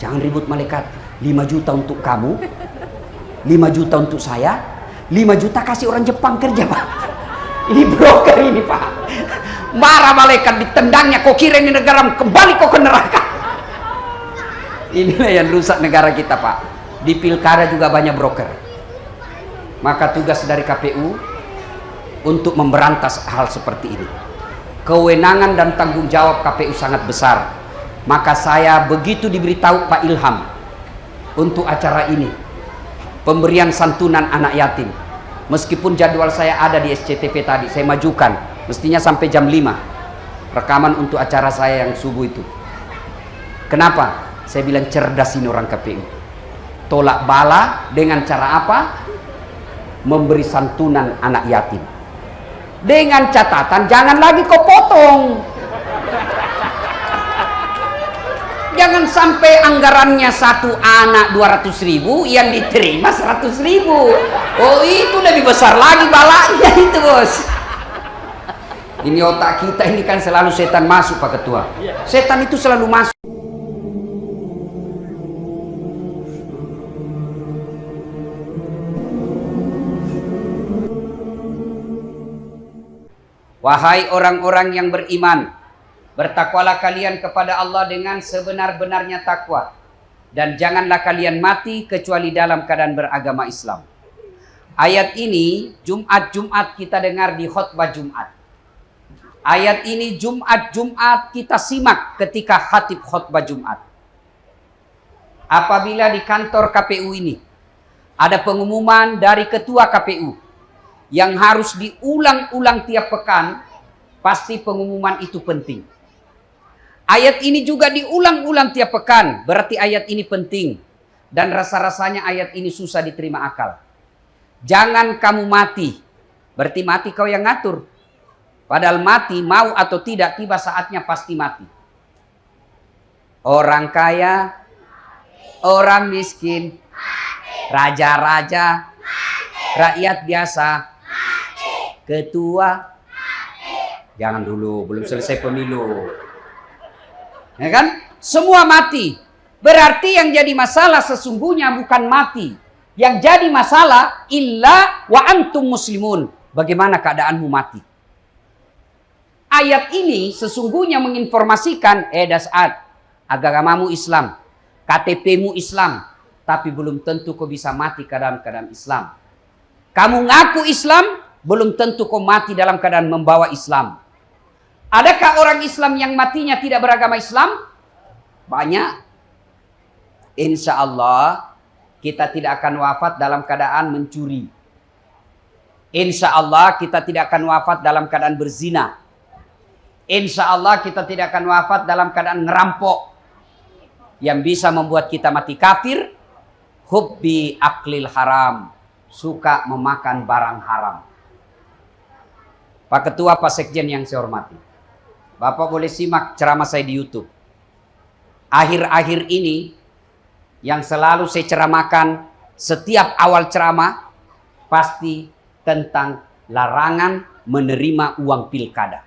Jangan ribut malaikat. 5 juta untuk kamu, 5 juta untuk saya, 5 juta kasih orang Jepang kerja pak. Ini broker ini pak. Marah malaikat ditendangnya, kau kira ini negara kembali kau ke neraka. Inilah yang rusak negara kita pak. Di pilkada juga banyak broker. Maka tugas dari KPU untuk memberantas hal seperti ini. Kewenangan dan tanggung jawab KPU sangat besar. Maka saya begitu diberitahu Pak Ilham untuk acara ini. Pemberian santunan anak yatim. Meskipun jadwal saya ada di SCTV tadi, saya majukan. Mestinya sampai jam 5. Rekaman untuk acara saya yang subuh itu. Kenapa? Saya bilang cerdas ini orang KPU. Tolak bala dengan cara apa? Memberi santunan anak yatim. Dengan catatan jangan lagi kau potong. Jangan sampai anggarannya satu anak 200 ribu yang diterima 100 ribu. Oh itu lebih besar lagi balanya itu bos. Ini otak kita ini kan selalu setan masuk Pak Ketua. Setan itu selalu masuk. Wahai orang-orang yang beriman, bertakwalah kalian kepada Allah dengan sebenar-benarnya takwa. Dan janganlah kalian mati kecuali dalam keadaan beragama Islam. Ayat ini Jumat-Jumat kita dengar di khutbah Jumat. Ayat ini Jumat-Jumat kita simak ketika khatib khutbah Jumat. Apabila di kantor KPU ini ada pengumuman dari ketua KPU yang harus diulang-ulang tiap pekan, pasti pengumuman itu penting. Ayat ini juga diulang-ulang tiap pekan, berarti ayat ini penting. Dan rasa-rasanya ayat ini susah diterima akal. Jangan kamu mati, berarti mati kau yang ngatur. Padahal mati, mau atau tidak, tiba saatnya pasti mati. Orang kaya, orang miskin, raja-raja, rakyat biasa, ketua jangan dulu belum selesai pemilu ya kan? Semua mati. Berarti yang jadi masalah sesungguhnya bukan mati. Yang jadi masalah illa wa antum muslimun. Bagaimana keadaanmu mati? Ayat ini sesungguhnya menginformasikan eh dasat agamamu Islam KTPmu Islam tapi belum tentu kau bisa mati dalam keadaan Islam. Kamu ngaku Islam belum tentu kau mati dalam keadaan membawa Islam. Adakah orang Islam yang matinya tidak beragama Islam? Banyak. Insya Allah kita tidak akan wafat dalam keadaan mencuri. Insya Allah kita tidak akan wafat dalam keadaan berzina. Insya Allah kita tidak akan wafat dalam keadaan ngerampok. Yang bisa membuat kita mati kafir. Hubbi aklil haram. Suka memakan barang haram. Pak Ketua, Pak Sekjen yang saya hormati. Bapak boleh simak ceramah saya di Youtube. Akhir-akhir ini, yang selalu saya ceramahkan setiap awal ceramah, pasti tentang larangan menerima uang pilkada.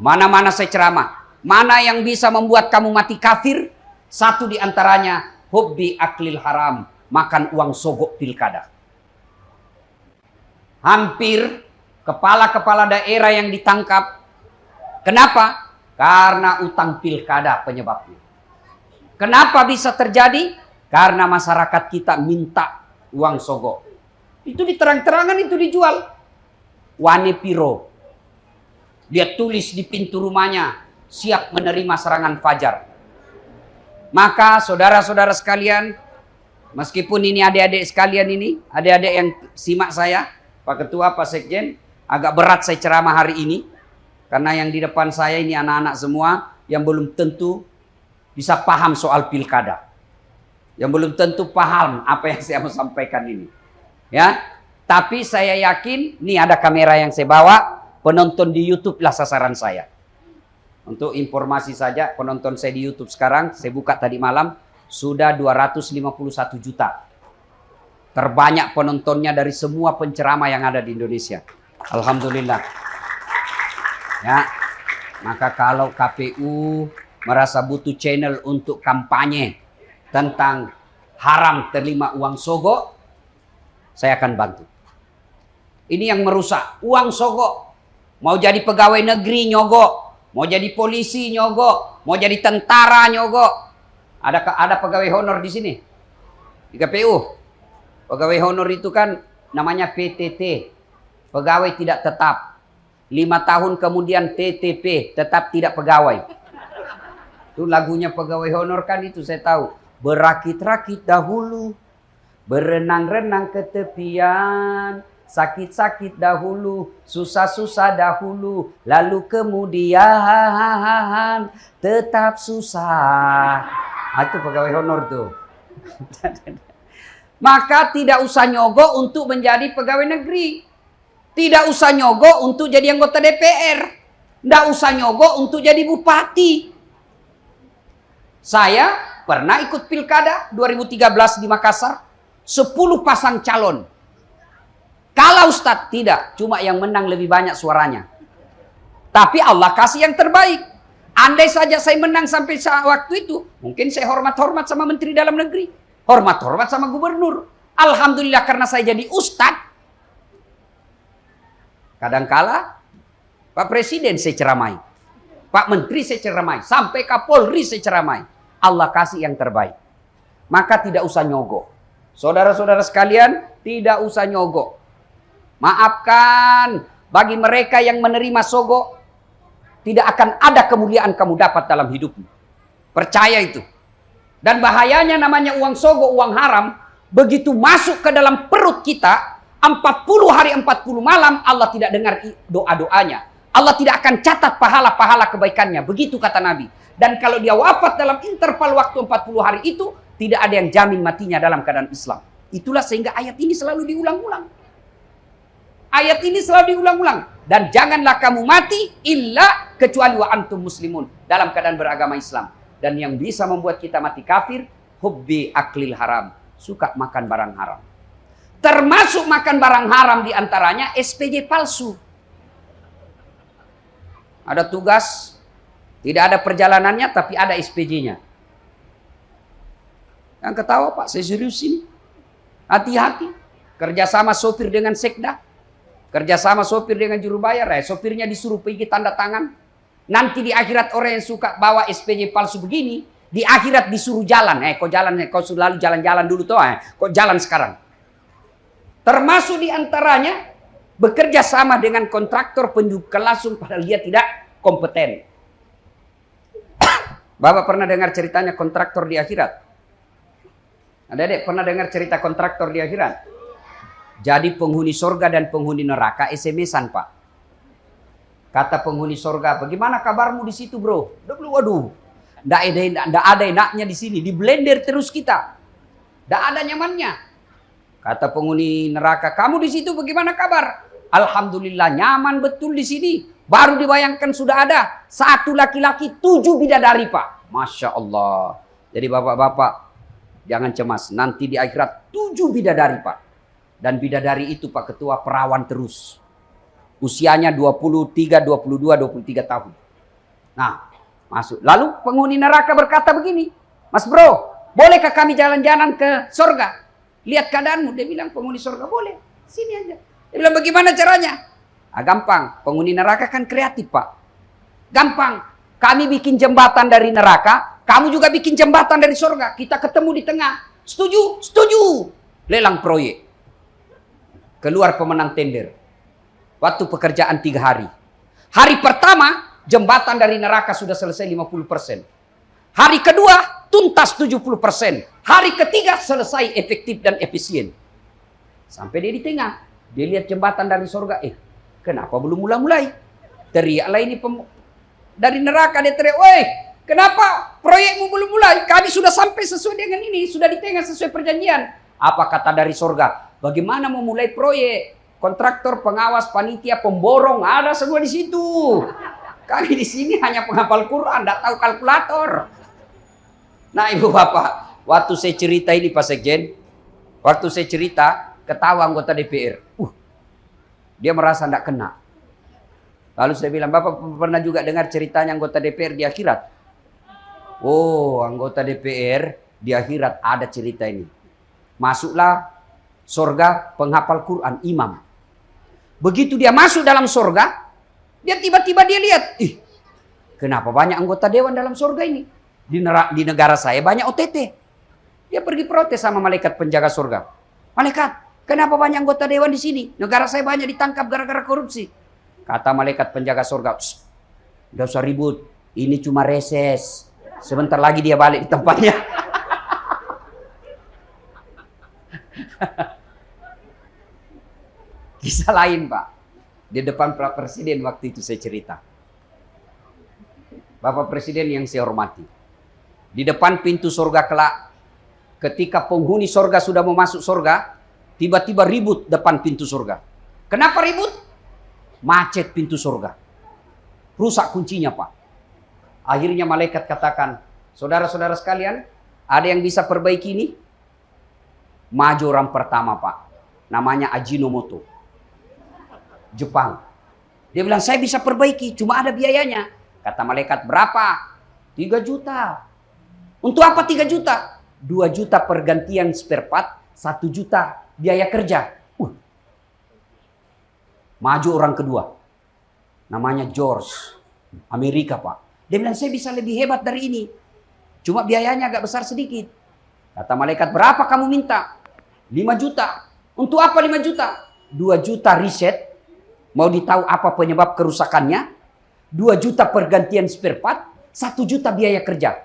Mana-mana saya ceramah, mana yang bisa membuat kamu mati kafir? Satu di antaranya, hobi aklil haram, makan uang sogok pilkada hampir kepala-kepala daerah yang ditangkap. Kenapa? Karena utang pilkada penyebabnya. Kenapa bisa terjadi? Karena masyarakat kita minta uang sogo. Itu diterang-terangan itu dijual. Wane piro. Dia tulis di pintu rumahnya, siap menerima serangan fajar. Maka saudara-saudara sekalian, meskipun ini adik-adik sekalian ini, adik-adik yang simak saya, Pak Ketua, Pak Sekjen, agak berat saya ceramah hari ini. Karena yang di depan saya ini anak-anak semua yang belum tentu bisa paham soal pilkada. Yang belum tentu paham apa yang saya mau sampaikan ini. Ya, Tapi saya yakin, ini ada kamera yang saya bawa, penonton di Youtube lah sasaran saya. Untuk informasi saja, penonton saya di Youtube sekarang, saya buka tadi malam, sudah 251 juta. Terbanyak penontonnya dari semua penceramah yang ada di Indonesia. Alhamdulillah. Ya. Maka kalau KPU merasa butuh channel untuk kampanye tentang haram terima uang sogo, saya akan bantu. Ini yang merusak. Uang sogo. Mau jadi pegawai negeri nyogok. Mau jadi polisi nyogok. Mau jadi tentara nyogok. Ada ada pegawai honor di sini. Di KPU. Pegawai honor itu kan namanya PTT. Pegawai tidak tetap. Lima tahun kemudian TTP. Tetap tidak pegawai. Itu lagunya pegawai honor kan itu saya tahu. Berakit-rakit dahulu. Berenang-renang ke tepian Sakit-sakit dahulu, susah-susah dahulu, lalu kemudian tetap susah. Ah, itu pegawai honor tuh. Maka tidak usah nyogok untuk menjadi pegawai negeri. Tidak usah nyogok untuk jadi anggota DPR. Tidak usah nyogok untuk jadi bupati. Saya pernah ikut pilkada 2013 di Makassar. 10 pasang calon kalau Ustadz tidak, cuma yang menang lebih banyak suaranya. Tapi Allah kasih yang terbaik. Andai saja saya menang sampai saat waktu itu, mungkin saya hormat-hormat sama Menteri Dalam Negeri. Hormat-hormat sama Gubernur. Alhamdulillah karena saya jadi Ustadz. Kadangkala Pak Presiden saya ceramai. Pak Menteri saya ceramai. Sampai Kapolri saya ceramai. Allah kasih yang terbaik. Maka tidak usah nyogok. Saudara-saudara sekalian, tidak usah nyogok. Maafkan bagi mereka yang menerima sogo tidak akan ada kemuliaan kamu dapat dalam hidupmu. Percaya itu. Dan bahayanya namanya uang sogo, uang haram, begitu masuk ke dalam perut kita, 40 hari 40 malam Allah tidak dengar doa-doanya. Allah tidak akan catat pahala-pahala kebaikannya. Begitu kata Nabi. Dan kalau dia wafat dalam interval waktu 40 hari itu, tidak ada yang jamin matinya dalam keadaan Islam. Itulah sehingga ayat ini selalu diulang-ulang. Ayat ini selalu diulang-ulang. Dan janganlah kamu mati illa kecuali wa antum muslimun. Dalam keadaan beragama Islam. Dan yang bisa membuat kita mati kafir, hubbi aklil haram. Suka makan barang haram. Termasuk makan barang haram di antaranya SPJ palsu. Ada tugas, tidak ada perjalanannya tapi ada SPJ-nya. Yang ketawa Pak, saya serius ini. Hati-hati. Kerjasama sopir dengan sekda. Kerjasama sopir dengan juru bayar, ya. sopirnya disuruh pergi tanda tangan. Nanti di akhirat orang yang suka bawa SPJ palsu begini, di akhirat disuruh jalan. Eh, kok jalan? Eh, kau selalu jalan-jalan dulu tuh, eh. Kok jalan sekarang? Termasuk di antaranya bekerja sama dengan kontraktor penjual langsung padahal dia tidak kompeten. Bapak pernah dengar ceritanya kontraktor di akhirat? Ada dek pernah dengar cerita kontraktor di akhirat? Jadi penghuni sorga dan penghuni neraka SMS-an pak. Kata penghuni sorga, bagaimana kabarmu di situ bro? Waduh, tidak ada, tidak ada enaknya di sini. Di blender terus kita. Tidak ada nyamannya. Kata penghuni neraka, kamu di situ bagaimana kabar? Alhamdulillah nyaman betul di sini. Baru dibayangkan sudah ada satu laki-laki tujuh bidadari pak. Masya Allah. Jadi bapak-bapak jangan cemas. Nanti di akhirat tujuh bidadari pak. Dan bidadari itu Pak Ketua perawan terus. Usianya 23, 22, 23 tahun. Nah, masuk. Lalu penghuni neraka berkata begini. Mas bro, bolehkah kami jalan-jalan ke sorga? Lihat keadaanmu. Dia bilang penghuni sorga boleh. Sini aja. Dia bilang bagaimana caranya? Ah, gampang. Penghuni neraka kan kreatif Pak. Gampang. Kami bikin jembatan dari neraka. Kamu juga bikin jembatan dari sorga. Kita ketemu di tengah. Setuju? Setuju. Lelang proyek. Keluar pemenang tender. Waktu pekerjaan tiga hari. Hari pertama, jembatan dari neraka sudah selesai 50%. Hari kedua, tuntas 70%. Hari ketiga, selesai efektif dan efisien. Sampai dia di tengah. Dia lihat jembatan dari surga. Eh, kenapa belum mulai-mulai? Teriaklah ini dari neraka dia teriak, Woi, kenapa proyekmu belum mulai? Kami sudah sampai sesuai dengan ini, sudah di tengah sesuai perjanjian. Apa kata dari surga? Bagaimana memulai proyek? Kontraktor, pengawas, panitia, pemborong, ada semua di situ. Kami di sini hanya penghafal Quran, tidak tahu kalkulator. Nah ibu bapak, waktu saya cerita ini Pak Sekjen, waktu saya cerita, ketawa anggota DPR. Uh, dia merasa tidak kena. Lalu saya bilang, Bapak pernah juga dengar ceritanya anggota DPR di akhirat? Oh, anggota DPR di akhirat ada cerita ini. Masuklah sorga penghafal Quran, imam. Begitu dia masuk dalam sorga, dia tiba-tiba dia lihat, ih, kenapa banyak anggota dewan dalam sorga ini? Di, di negara saya banyak OTT. Dia pergi protes sama malaikat penjaga sorga. Malaikat, kenapa banyak anggota dewan di sini? Negara saya banyak ditangkap gara-gara korupsi. Kata malaikat penjaga sorga, Gak usah ribut, ini cuma reses. Sebentar lagi dia balik di tempatnya. Kisah lain Pak. Di depan Pak Presiden waktu itu saya cerita. Bapak Presiden yang saya hormati. Di depan pintu surga kelak. Ketika penghuni surga sudah mau masuk surga. Tiba-tiba ribut depan pintu surga. Kenapa ribut? Macet pintu surga. Rusak kuncinya Pak. Akhirnya malaikat katakan, saudara-saudara sekalian, ada yang bisa perbaiki ini? Maju orang pertama Pak. Namanya Ajinomoto. Jepang. Dia bilang, saya bisa perbaiki, cuma ada biayanya. Kata malaikat, berapa? 3 juta. Untuk apa 3 juta? 2 juta pergantian spare part, 1 juta biaya kerja. Uh. Maju orang kedua. Namanya George. Amerika, Pak. Dia bilang, saya bisa lebih hebat dari ini. Cuma biayanya agak besar sedikit. Kata malaikat, berapa kamu minta? 5 juta. Untuk apa 5 juta? 2 juta riset, Mau ditahu apa penyebab kerusakannya? 2 juta pergantian spare part, 1 juta biaya kerja.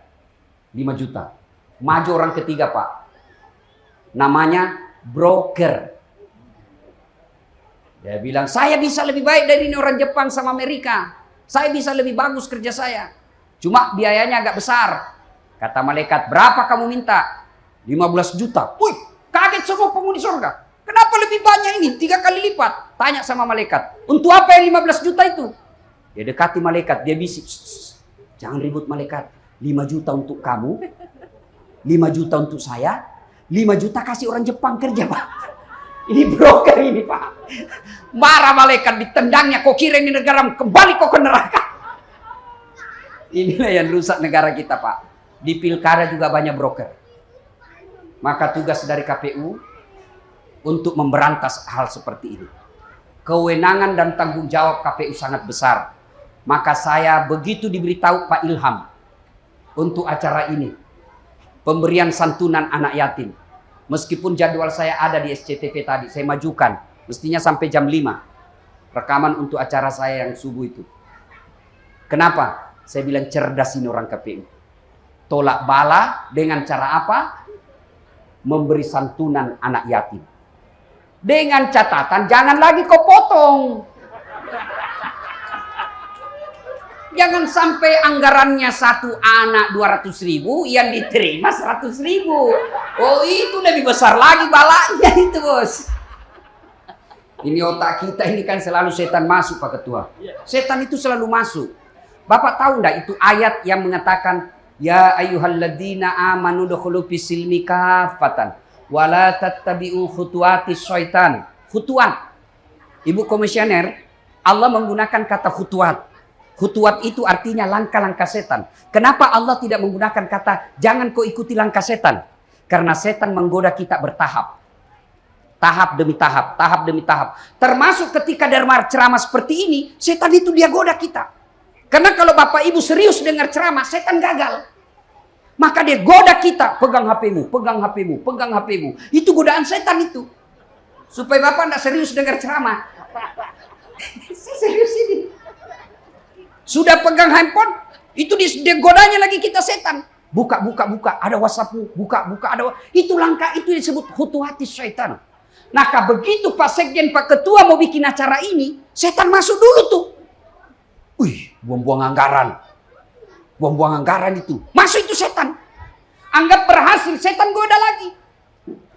5 juta. Maju orang ketiga, Pak. Namanya broker. Dia bilang, saya bisa lebih baik dari ini orang Jepang sama Amerika. Saya bisa lebih bagus kerja saya. Cuma biayanya agak besar. Kata malaikat, berapa kamu minta? 15 juta. Wih, kaget semua penghuni surga. Kenapa lebih banyak ini? Tiga kali lipat. Tanya sama malaikat. Untuk apa yang 15 juta itu? Dia dekati malaikat. Dia bisik. Jangan ribut malaikat. 5 juta untuk kamu. 5 juta untuk saya. 5 juta kasih orang Jepang kerja pak. Ini broker ini pak. Marah malaikat ditendangnya. Kok kira ini negara kembali kok ke neraka. Inilah yang rusak negara kita pak. Di pilkada juga banyak broker. Maka tugas dari KPU untuk memberantas hal seperti ini. Kewenangan dan tanggung jawab KPU sangat besar. Maka saya begitu diberitahu Pak Ilham untuk acara ini. Pemberian santunan anak yatim. Meskipun jadwal saya ada di SCTV tadi, saya majukan. Mestinya sampai jam 5. Rekaman untuk acara saya yang subuh itu. Kenapa? Saya bilang cerdas ini orang KPU. Tolak bala dengan cara apa? Memberi santunan anak yatim. Dengan catatan jangan lagi kau potong. Jangan sampai anggarannya satu anak 200 ribu, yang diterima 100 ribu. Oh itu lebih besar lagi balanya itu bos. Ini otak kita ini kan selalu setan masuk Pak Ketua. Setan itu selalu masuk. Bapak tahu enggak itu ayat yang mengatakan Ya ayyuhalladzina amanu dukhulu fisilmi kafatan wala tattabi'u khutuwati syaitan. Khutuwat. Ibu komisioner, Allah menggunakan kata khutuwat. Khutuwat itu artinya langkah-langkah setan. Kenapa Allah tidak menggunakan kata jangan kau ikuti langkah setan? Karena setan menggoda kita bertahap. Tahap demi tahap, tahap demi tahap. Termasuk ketika Dharma ceramah seperti ini, setan itu dia goda kita. Karena kalau Bapak Ibu serius dengar ceramah, setan gagal. Maka dia goda kita, pegang HPmu, pegang HPmu, pegang HPmu. Itu godaan setan itu. Supaya Bapak tidak serius dengar ceramah. serius ini. Sudah pegang handphone, itu dia godanya lagi kita setan. Buka, buka, buka, ada WhatsAppmu, buka, buka, ada Itu langkah itu disebut hutu hati setan. Nah, begitu Pak Sekjen, Pak Ketua mau bikin acara ini, setan masuk dulu tuh. Wih, buang-buang anggaran Buang-buang anggaran itu. Masuk itu setan. Anggap berhasil, setan goda lagi.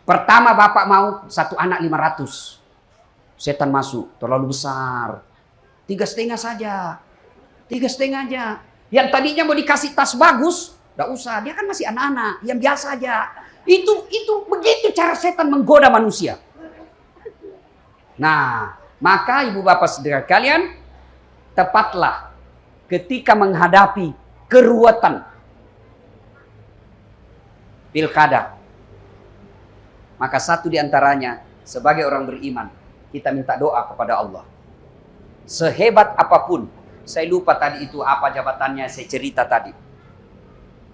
Pertama bapak mau satu anak 500. Setan masuk, terlalu besar. Tiga setengah saja. Tiga setengah aja. Yang tadinya mau dikasih tas bagus, gak usah. Dia kan masih anak-anak, yang biasa aja. Itu itu begitu cara setan menggoda manusia. Nah, maka ibu bapak saudara kalian, tepatlah ketika menghadapi keruwetan. pilkada. Maka satu di antaranya sebagai orang beriman, kita minta doa kepada Allah. Sehebat apa pun, saya lupa tadi itu apa jabatannya, saya cerita tadi.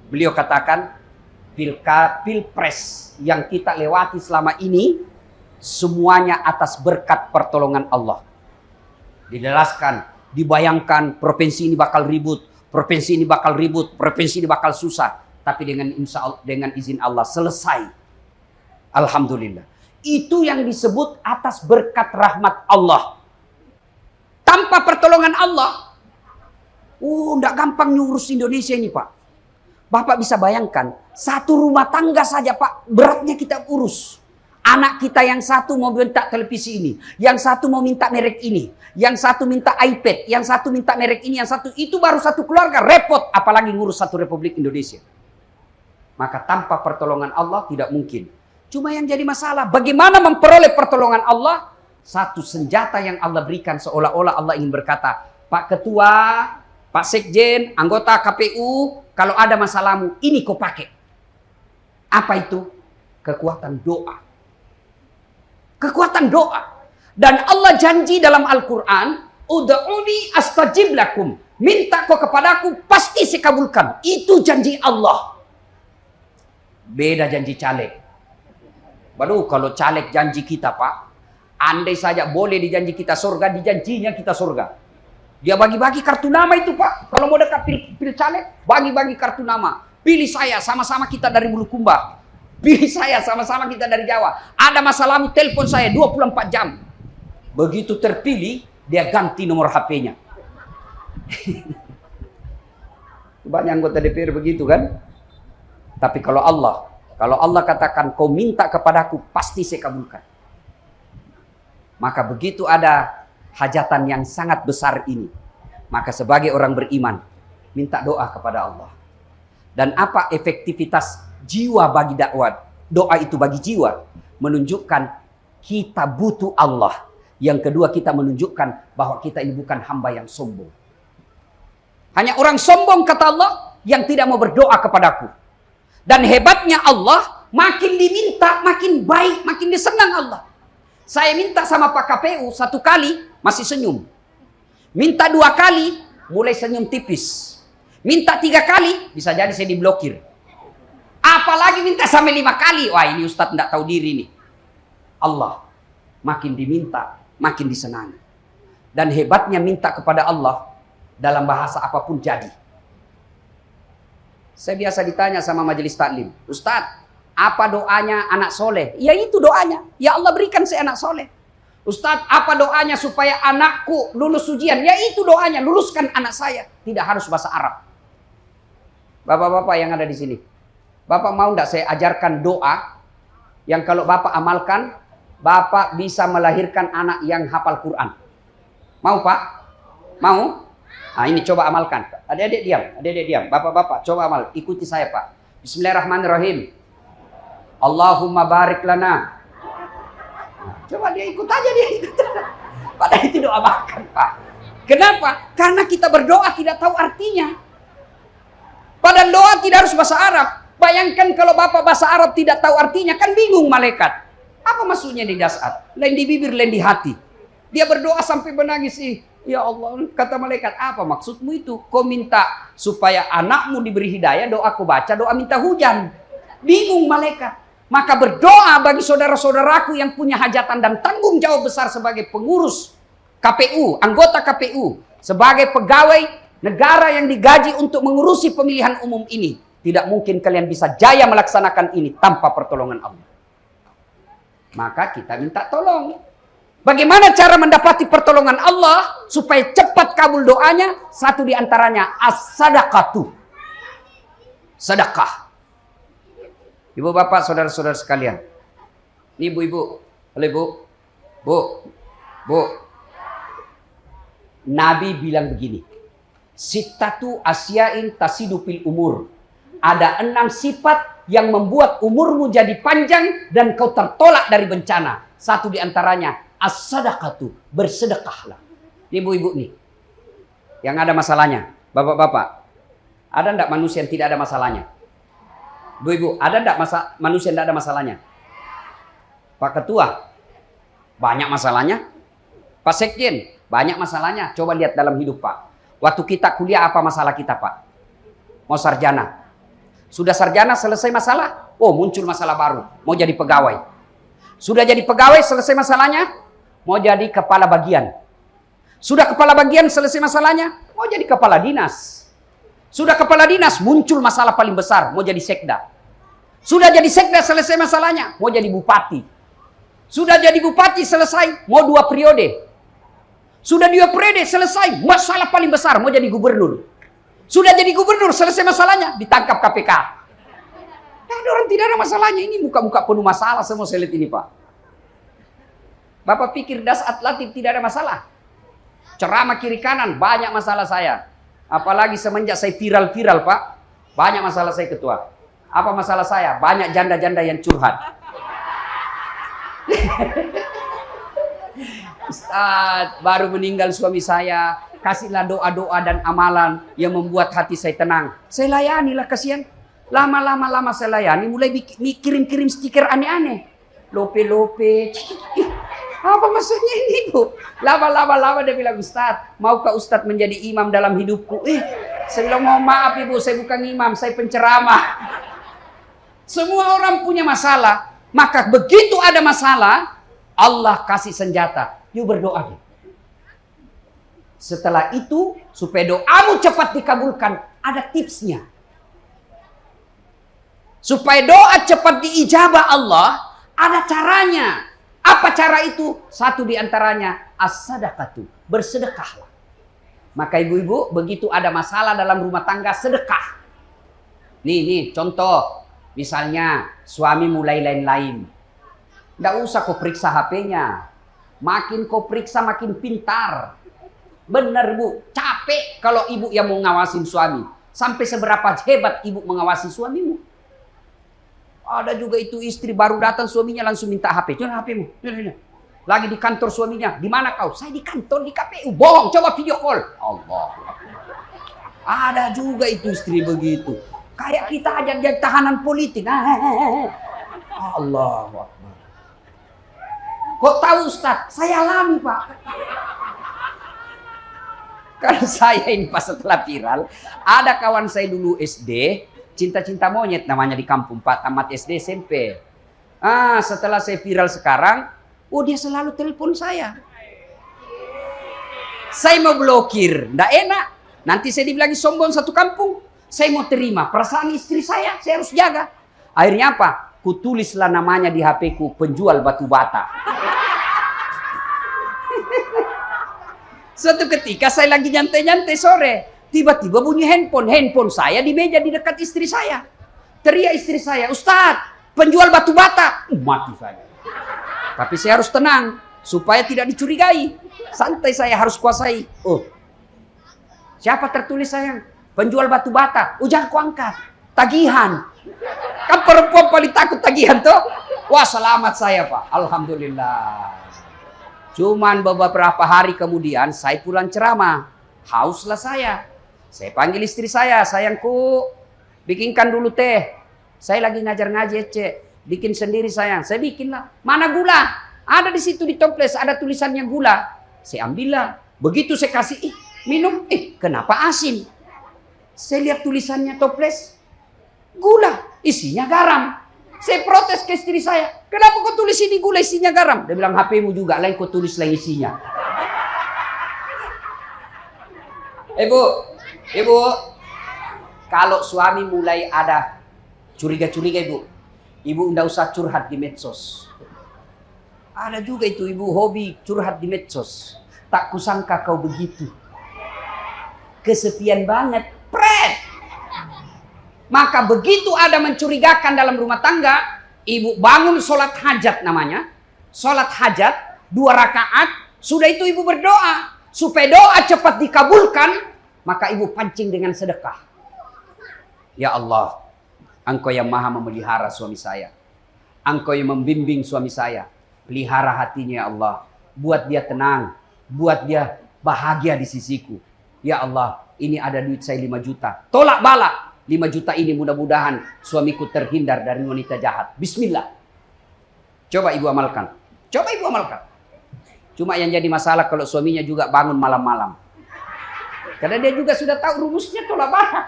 Beliau katakan, pilka, pilpres yang kita lewati selama ini, semuanya atas berkat pertolongan Allah. Dijelaskan, dibayangkan provinsi ini bakal ribut, provinsi ini bakal ribut, provinsi ini bakal susah. Tapi dengan insya Allah, dengan izin Allah selesai Alhamdulillah. Itu yang disebut atas berkat rahmat Allah. Tanpa pertolongan Allah, uh, enggak gampang nyurus Indonesia ini Pak. Bapak bisa bayangkan, satu rumah tangga saja Pak, beratnya kita urus. Anak kita yang satu mau minta televisi ini, yang satu mau minta merek ini, yang satu minta iPad, yang satu minta merek ini, yang satu itu baru satu keluarga repot, apalagi ngurus satu Republik Indonesia. Maka tanpa pertolongan Allah tidak mungkin. Cuma yang jadi masalah, bagaimana memperoleh pertolongan Allah? Satu senjata yang Allah berikan seolah-olah Allah ingin berkata, Pak Ketua, Pak Sekjen, anggota KPU, kalau ada masalahmu, ini kau pakai. Apa itu? Kekuatan doa. Kekuatan doa. Dan Allah janji dalam Al-Quran, Uda'uni astajib lakum. Minta kau kepadaku, pasti saya kabulkan. Itu janji Allah. Beda janji caleg. Baru kalau caleg janji kita pak, andai saja boleh dijanji kita surga, dijanjinya kita surga. Dia bagi-bagi kartu nama itu pak. Kalau mau dekat pil, pil caleg, bagi-bagi kartu nama. Pilih saya, sama-sama kita dari Bulukumba. Pilih saya, sama-sama kita dari Jawa. Ada masalahmu, telepon saya 24 jam. Begitu terpilih, dia ganti nomor HP-nya. Banyak anggota DPR begitu kan? Tapi kalau Allah kalau Allah katakan kau minta kepadaku, pasti saya kabulkan. Maka begitu ada hajatan yang sangat besar ini. Maka sebagai orang beriman, minta doa kepada Allah. Dan apa efektivitas jiwa bagi dakwah? Doa itu bagi jiwa. Menunjukkan kita butuh Allah. Yang kedua kita menunjukkan bahwa kita ini bukan hamba yang sombong. Hanya orang sombong kata Allah yang tidak mau berdoa kepadaku. Dan hebatnya Allah, makin diminta, makin baik, makin disenang Allah. Saya minta sama Pak KPU satu kali, masih senyum. Minta dua kali, mulai senyum tipis. Minta tiga kali, bisa jadi saya diblokir. Apalagi minta sampai lima kali. Wah ini Ustadz tidak tahu diri nih. Allah, makin diminta, makin disenangi. Dan hebatnya minta kepada Allah, dalam bahasa apa pun jadi. Saya biasa ditanya sama majelis taklim, Ustadz, apa doanya anak soleh? Ya itu doanya. Ya Allah berikan saya anak soleh. Ustadz, apa doanya supaya anakku lulus ujian? Ya itu doanya, luluskan anak saya. Tidak harus bahasa Arab. Bapak-bapak yang ada di sini. Bapak mau tidak saya ajarkan doa yang kalau Bapak amalkan, Bapak bisa melahirkan anak yang hafal Quran. Mau Pak? Mau? Nah, ini coba amalkan. Adik-adik diam, adik-adik diam. Bapak-bapak, coba amal. Ikuti saya, Pak. Bismillahirrahmanirrahim. Allahumma barik lana. Coba dia ikut aja dia ikut. Padahal itu doa makan, Pak. Kenapa? Karena kita berdoa tidak tahu artinya. Padahal doa tidak harus bahasa Arab. Bayangkan kalau Bapak bahasa Arab tidak tahu artinya, kan bingung malaikat. Apa maksudnya di dasar? Lain di bibir, lain di hati. Dia berdoa sampai menangis. sih. Ya Allah, kata malaikat, apa maksudmu itu? Kau minta supaya anakmu diberi hidayah, doa kau baca, doa minta hujan. Bingung malaikat. Maka berdoa bagi saudara-saudaraku yang punya hajatan dan tanggung jawab besar sebagai pengurus KPU, anggota KPU, sebagai pegawai negara yang digaji untuk mengurusi pemilihan umum ini. Tidak mungkin kalian bisa jaya melaksanakan ini tanpa pertolongan Allah. Maka kita minta tolong. Bagaimana cara mendapati pertolongan Allah supaya cepat kabul doanya? Satu di antaranya as-sadaqatu. Sedekah. Ibu bapak, saudara-saudara sekalian. Ini ibu-ibu. Halo ibu. Bu. Bu. Nabi bilang begini. Sitatu asyain tasidupil umur. Ada enam sifat yang membuat umurmu jadi panjang dan kau tertolak dari bencana. Satu di antaranya as-sadaqatu, bersedekahlah. Ibu-ibu nih, yang ada masalahnya, bapak-bapak, ada enggak manusia yang tidak ada masalahnya? Bu Ibu, ada enggak masa manusia enggak ada masalahnya? Pak Ketua, banyak masalahnya. Pak Sekjen, banyak masalahnya. Coba lihat dalam hidup Pak. Waktu kita kuliah apa masalah kita Pak? Mau sarjana. Sudah sarjana selesai masalah? Oh muncul masalah baru. Mau jadi pegawai. Sudah jadi pegawai selesai masalahnya? Mau jadi kepala bagian. Sudah kepala bagian selesai masalahnya? Mau jadi kepala dinas. Sudah kepala dinas muncul masalah paling besar. Mau jadi sekda. Sudah jadi sekda selesai masalahnya. Mau jadi bupati. Sudah jadi bupati selesai, mau dua periode. Sudah dua periode selesai, masalah paling besar mau jadi gubernur. Sudah jadi gubernur selesai masalahnya, ditangkap KPK. Nah, orang tidak ada masalahnya. Ini muka-muka penuh masalah semua saya ini Pak. Bapak pikir das atletik tidak ada masalah. Ceramah kiri kanan banyak masalah saya. Apalagi semenjak saya viral-viral Pak. Banyak masalah saya ketua. Apa masalah saya? Banyak janda-janda yang curhat. Ustaz, baru meninggal suami saya. Kasihlah doa-doa dan amalan yang membuat hati saya tenang. Saya layani lah kasihan. Lama-lama lama saya layani, mulai kirim-kirim stiker aneh-aneh. Lope-lope. Apa maksudnya ini bu? Lama-lama lama dia bilang Ustaz, maukah Ustaz menjadi imam dalam hidupku? Eh, saya bilang mau maaf ibu, saya bukan imam, saya penceramah. Semua orang punya masalah. Maka begitu ada masalah, Allah kasih senjata. Yuk berdoa. Setelah itu, supaya doamu cepat dikabulkan, ada tipsnya. Supaya doa cepat diijabah Allah, ada caranya. Apa cara itu? Satu di antaranya, as-sadaqatu, bersedekahlah. Maka ibu-ibu, begitu ada masalah dalam rumah tangga, sedekah. Nih, nih, contoh. Misalnya suami mulai lain-lain. Tidak usah kau periksa HP-nya. Makin kau periksa makin pintar. Benar bu, capek kalau ibu yang mau ngawasin suami. Sampai seberapa hebat ibu mengawasi suamimu. Ada juga itu istri baru datang suaminya langsung minta HP. Jangan HP-mu. Lagi di kantor suaminya. Di mana kau? Saya di kantor di KPU. Bohong, coba video call. Allah. Ada juga itu istri begitu. Kayak kita aja jadi tahanan politik. Ah, eh, eh, eh, Allah Kok tahu Ustaz? Saya alami Pak. Karena saya ini pas setelah viral, ada kawan saya dulu SD, cinta-cinta monyet namanya di kampung Pak, tamat SD SMP. Ah, setelah saya viral sekarang, oh dia selalu telepon saya. Saya mau blokir, ndak enak. Nanti saya dibilang sombong satu kampung. Saya mau terima perasaan istri saya, saya harus jaga. Akhirnya apa? Kutulislah namanya di HP ku penjual batu bata. Suatu ketika saya lagi nyantai-nyantai sore, tiba-tiba bunyi handphone. Handphone saya di meja di dekat istri saya. Teriak istri saya, Ustadz, penjual batu bata. Uh, mati saya. Tapi saya harus tenang supaya tidak dicurigai. Santai saya harus kuasai. Oh, siapa tertulis sayang? Penjual batu bata, ujang ku angkat. Tagihan. Kan perempuan paling takut tagihan tuh. Wah selamat saya pak. Alhamdulillah. Cuman beberapa hari kemudian saya pulang ceramah. Hauslah saya. Saya panggil istri saya. Sayangku bikinkan dulu teh. Saya lagi ngajar ngaji cek. Bikin sendiri sayang. Saya bikin lah. Mana gula? Ada di situ di toples. Ada tulisannya gula. Saya ambil lah. Begitu saya kasih. Ih, minum. Eh kenapa asin? Saya lihat tulisannya toples. Gula, isinya garam. Saya protes ke istri saya. Kenapa kau tulis ini gula isinya garam? Dia bilang HPmu juga lain kau tulis lain isinya. Ibu, ibu, kalau suami mulai ada curiga-curiga ibu, ibu tidak usah curhat di medsos. Ada juga itu ibu hobi curhat di medsos. Tak kusangka kau begitu. Kesepian banget. Pret. Maka begitu ada mencurigakan dalam rumah tangga, ibu bangun sholat hajat namanya. Sholat hajat, dua rakaat, sudah itu ibu berdoa. Supaya doa cepat dikabulkan, maka ibu pancing dengan sedekah. Ya Allah, engkau yang maha memelihara suami saya. Engkau yang membimbing suami saya. Pelihara hatinya ya Allah. Buat dia tenang. Buat dia bahagia di sisiku. Ya Allah, ini ada duit saya 5 juta. Tolak bala. 5 juta ini mudah-mudahan suamiku terhindar dari wanita jahat. Bismillah. Coba ibu amalkan. Coba ibu amalkan. Cuma yang jadi masalah kalau suaminya juga bangun malam-malam. Karena dia juga sudah tahu rumusnya tolak bala.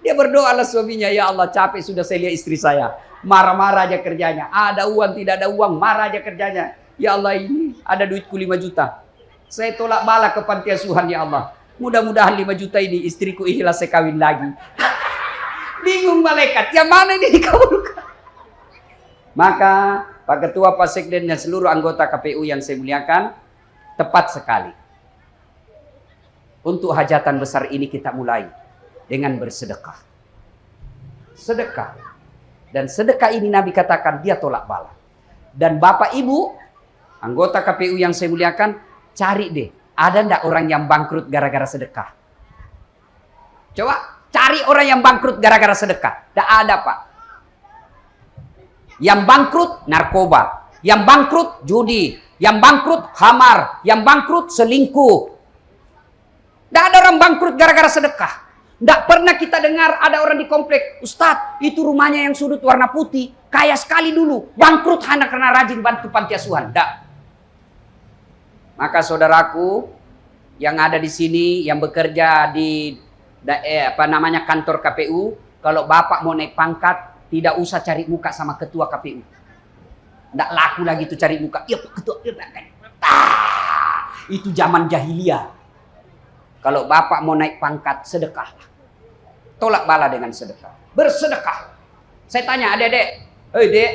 Dia berdoa lah suaminya, ya Allah capek sudah saya lihat istri saya. Marah-marah aja kerjanya. Ada uang, tidak ada uang, marah aja kerjanya. Ya Allah ini ada duitku 5 juta. Saya tolak bala ke panti asuhan ya Allah. Mudah-mudahan 5 juta ini istriku ikhlas saya kawin lagi. Bingung malaikat, yang mana ini dikabulkan? Maka Pak Ketua, Pak Sekden, dan seluruh anggota KPU yang saya muliakan, tepat sekali. Untuk hajatan besar ini kita mulai dengan bersedekah. Sedekah. Dan sedekah ini Nabi katakan dia tolak bala. Dan Bapak Ibu, anggota KPU yang saya muliakan, cari deh. Ada ndak orang yang bangkrut gara-gara sedekah? Coba Cari orang yang bangkrut gara-gara sedekah. Tidak ada pak. Yang bangkrut narkoba. Yang bangkrut judi. Yang bangkrut hamar. Yang bangkrut selingkuh. Tidak ada orang bangkrut gara-gara sedekah. Tidak pernah kita dengar ada orang di komplek. Ustadz, itu rumahnya yang sudut warna putih. Kaya sekali dulu. Bangkrut hanya karena rajin bantu panti asuhan. Tidak. Maka saudaraku yang ada di sini, yang bekerja di eh, apa namanya kantor KPU, kalau bapak mau naik pangkat, tidak usah cari muka sama ketua KPU. Tidak laku lagi itu cari muka. Ya Pak Ketua, ya, ah, itu zaman jahiliyah. Kalau bapak mau naik pangkat, sedekahlah. Tolak bala dengan sedekah. Bersedekah. Saya tanya adik-adik, hei dek,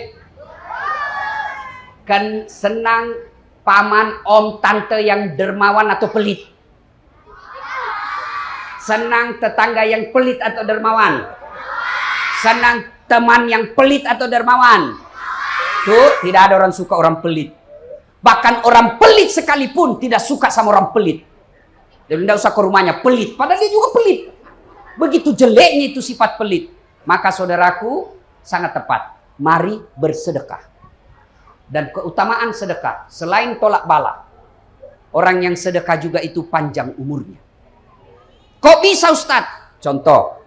kan senang paman, om, tante yang dermawan atau pelit? Senang tetangga yang pelit atau dermawan? Senang teman yang pelit atau dermawan? Tuh, tidak ada orang suka orang pelit. Bahkan orang pelit sekalipun tidak suka sama orang pelit. Dan tidak usah ke rumahnya, pelit. Padahal dia juga pelit. Begitu jeleknya itu sifat pelit. Maka saudaraku, sangat tepat. Mari bersedekah. Dan keutamaan sedekah, selain tolak bala, orang yang sedekah juga itu panjang umurnya. Kok bisa Ustadz? Contoh,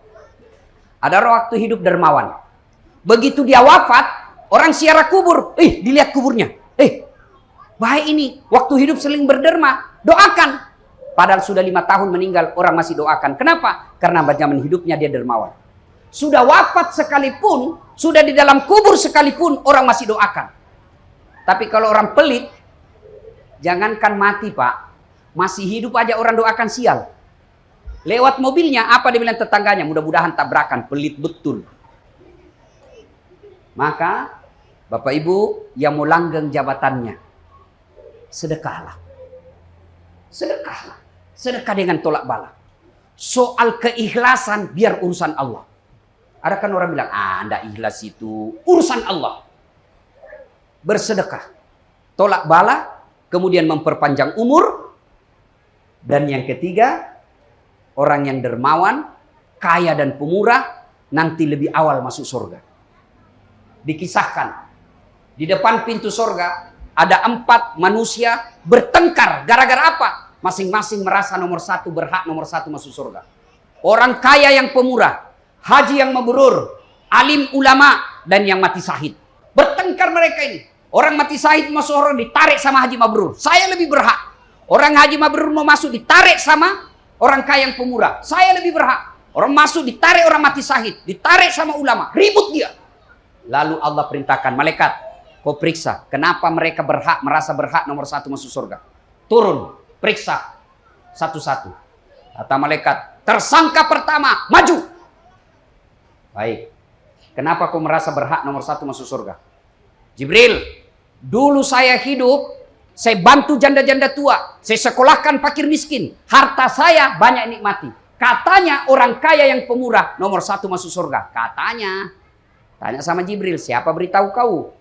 ada waktu hidup dermawan. Begitu dia wafat, orang siara kubur. Eh, dilihat kuburnya. Eh, baik ini. Waktu hidup seling berderma. Doakan. Padahal sudah lima tahun meninggal, orang masih doakan. Kenapa? Karena zaman hidupnya dia dermawan. Sudah wafat sekalipun, sudah di dalam kubur sekalipun, orang masih doakan. Tapi kalau orang pelit, jangankan mati pak, masih hidup aja orang doakan sial. Lewat mobilnya, apa dia bilang tetangganya? Mudah-mudahan tabrakan, pelit betul. Maka, Bapak Ibu yang mau langgeng jabatannya, sedekahlah. Sedekahlah. Sedekah dengan tolak bala. Soal keikhlasan, biar urusan Allah. Ada kan orang bilang, ah, anda ikhlas itu urusan Allah. Bersedekah. Tolak bala, kemudian memperpanjang umur. Dan yang ketiga, orang yang dermawan, kaya dan pemurah, nanti lebih awal masuk surga. Dikisahkan, di depan pintu surga ada empat manusia bertengkar. Gara-gara apa? Masing-masing merasa nomor satu berhak nomor satu masuk surga. Orang kaya yang pemurah, haji yang mabrur, alim ulama, dan yang mati sahid. Bertengkar mereka ini. Orang mati sahid masuk surga ditarik sama haji mabrur. Saya lebih berhak. Orang haji mabrur mau masuk ditarik sama Orang kaya yang pemurah. Saya lebih berhak. Orang masuk ditarik orang mati sahid. Ditarik sama ulama. Ribut dia. Lalu Allah perintahkan malaikat. Kau periksa. Kenapa mereka berhak, merasa berhak nomor satu masuk surga. Turun. Periksa. Satu-satu. Kata malaikat. Tersangka pertama. Maju. Baik. Kenapa kau merasa berhak nomor satu masuk surga? Jibril. Dulu saya hidup saya bantu janda-janda tua. Saya sekolahkan fakir miskin. Harta saya banyak nikmati. Katanya orang kaya yang pemurah nomor satu masuk surga. Katanya. Tanya sama Jibril, siapa beritahu kau?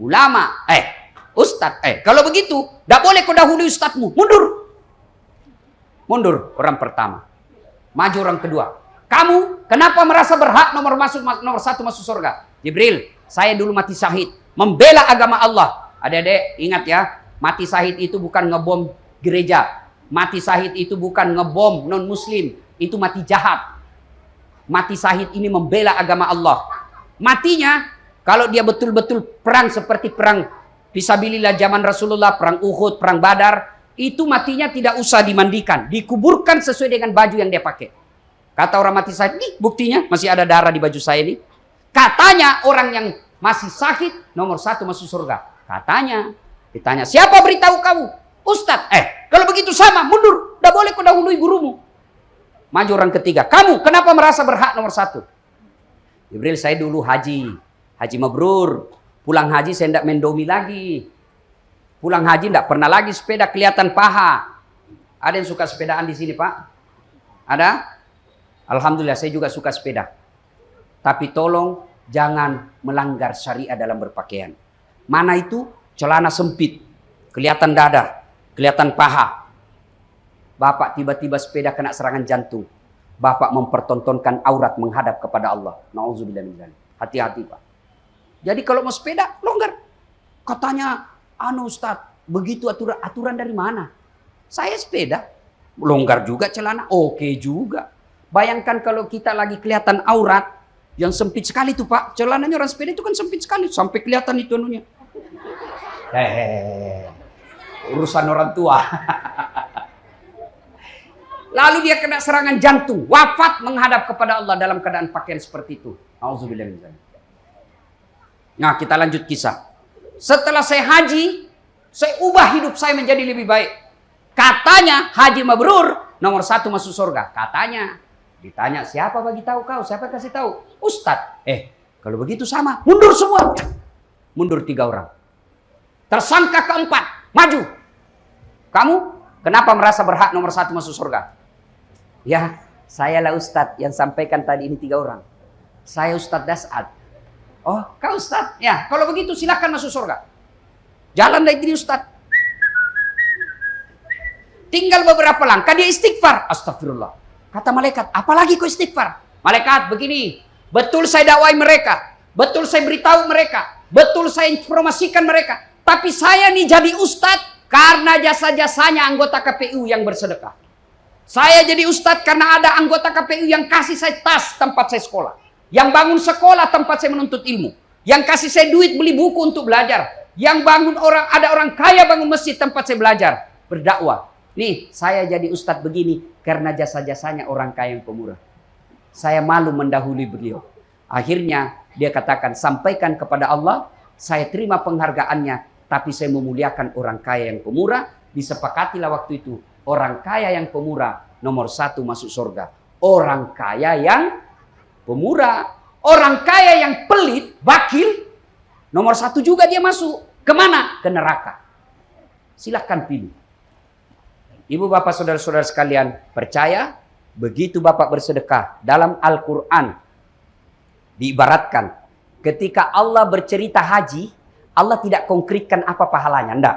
Ulama. Eh, Ustadz. Eh, kalau begitu, tidak boleh kau dahului Ustadzmu. Mundur. Mundur orang pertama. Maju orang kedua. Kamu kenapa merasa berhak nomor masuk nomor satu masuk surga? Jibril, saya dulu mati syahid. Membela agama Allah. Adik-adik, ingat ya, Mati sahid itu bukan ngebom gereja. Mati sahid itu bukan ngebom non muslim. Itu mati jahat. mati sahid ini membela agama Allah. Matinya kalau dia betul-betul perang seperti perang Fisabilillah zaman Rasulullah, perang Uhud, perang Badar, itu matinya tidak usah dimandikan, dikuburkan sesuai dengan baju yang dia pakai. Kata orang mati sahid, nih buktinya masih ada darah di baju saya ini. Katanya orang yang masih sakit nomor satu masuk surga. Katanya, ditanya siapa beritahu kamu? Ustadz, eh kalau begitu sama mundur, tidak boleh kau dahului gurumu. Maju orang ketiga, kamu kenapa merasa berhak nomor satu? Jibril saya dulu haji, haji mabrur, Pulang haji saya tidak mendomi lagi. Pulang haji tidak pernah lagi sepeda kelihatan paha. Ada yang suka sepedaan di sini Pak? Ada? Alhamdulillah saya juga suka sepeda. Tapi tolong jangan melanggar syariat dalam berpakaian. Mana itu? Celana sempit. Kelihatan dada. Kelihatan paha. Bapak tiba-tiba sepeda kena serangan jantung. Bapak mempertontonkan aurat menghadap kepada Allah. Nauzubillah Hati-hati Pak. Jadi kalau mau sepeda, longgar. Katanya, anu Ustaz, begitu aturan, aturan dari mana? Saya sepeda, longgar juga celana, oke juga. Bayangkan kalau kita lagi kelihatan aurat, yang sempit sekali tuh Pak. Celananya orang sepeda itu kan sempit sekali, sampai kelihatan itu anunya. Hehehe, urusan orang tua. Lalu dia kena serangan jantung, wafat menghadap kepada Allah dalam keadaan pakaian seperti itu. Auzubillah Nah, kita lanjut kisah. Setelah saya haji, saya ubah hidup saya menjadi lebih baik. Katanya haji mabrur nomor satu masuk surga. Katanya. Ditanya siapa bagi tahu kau? Siapa kasih tahu? Ustad. Eh, kalau begitu sama. Mundur semua. Mundur tiga orang. Tersangka keempat. Maju. Kamu kenapa merasa berhak nomor satu masuk surga? Ya, saya lah Ustadz yang sampaikan tadi ini tiga orang. Saya Ustadz Dasad Oh, kau Ustaz? Ya, kalau begitu silahkan masuk surga. Jalan dari diri Ustaz. Tinggal beberapa langkah dia istighfar. Astagfirullah. Kata malaikat, apalagi kau istighfar? Malaikat, begini. Betul saya dakwai mereka. Betul saya beritahu mereka. Betul saya informasikan mereka. Tapi saya nih jadi Ustadz karena jasa-jasanya anggota KPU yang bersedekah. Saya jadi Ustadz karena ada anggota KPU yang kasih saya tas tempat saya sekolah. Yang bangun sekolah tempat saya menuntut ilmu. Yang kasih saya duit beli buku untuk belajar. Yang bangun orang ada orang kaya bangun masjid tempat saya belajar. Berdakwah. Nih, saya jadi ustadz begini karena jasa-jasanya orang kaya yang pemurah. Saya malu mendahului beliau. Akhirnya dia katakan, sampaikan kepada Allah, saya terima penghargaannya, tapi saya memuliakan orang kaya yang pemurah. Disepakatilah waktu itu, orang kaya yang pemurah nomor satu masuk surga. Orang kaya yang pemurah. Orang kaya yang pelit, bakil, nomor satu juga dia masuk. Ke mana? Ke neraka. Silahkan pilih. Ibu bapak saudara-saudara sekalian percaya begitu bapak bersedekah dalam Al-Quran diibaratkan ketika Allah bercerita haji Allah tidak konkretkan apa pahalanya enggak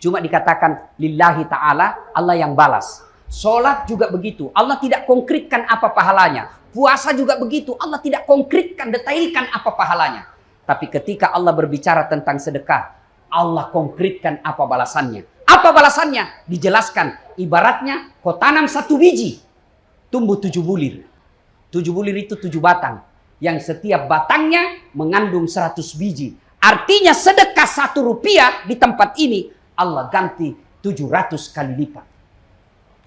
cuma dikatakan lillahi ta'ala Allah yang balas Sholat juga begitu Allah tidak konkretkan apa pahalanya Puasa juga begitu. Allah tidak konkretkan, detailkan apa pahalanya. Tapi ketika Allah berbicara tentang sedekah, Allah konkretkan apa balasannya. Apa balasannya? Dijelaskan. Ibaratnya kau tanam satu biji, tumbuh tujuh bulir. Tujuh bulir itu tujuh batang. Yang setiap batangnya mengandung seratus biji. Artinya sedekah satu rupiah di tempat ini, Allah ganti tujuh ratus kali lipat.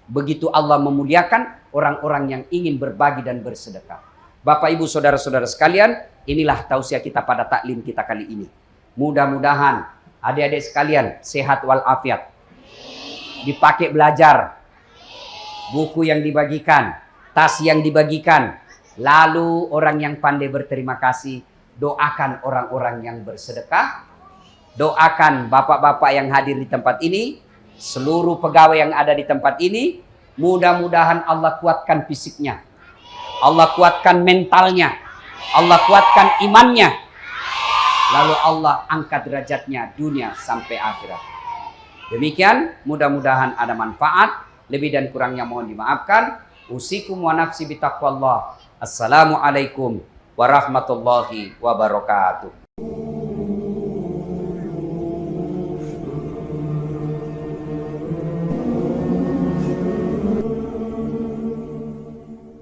Begitu Allah memuliakan orang-orang yang ingin berbagi dan bersedekah. Bapak, Ibu, Saudara-saudara sekalian, inilah tausiah kita pada taklim kita kali ini. Mudah-mudahan adik-adik sekalian sehat walafiat. Dipakai belajar. Buku yang dibagikan, tas yang dibagikan. Lalu orang yang pandai berterima kasih, doakan orang-orang yang bersedekah. Doakan bapak-bapak yang hadir di tempat ini, seluruh pegawai yang ada di tempat ini mudah-mudahan Allah kuatkan fisiknya. Allah kuatkan mentalnya. Allah kuatkan imannya. Lalu Allah angkat derajatnya dunia sampai akhirat. Demikian mudah-mudahan ada manfaat. Lebih dan kurangnya mohon dimaafkan. Usikum wa nafsi bitaqwallah. Assalamualaikum warahmatullahi wabarakatuh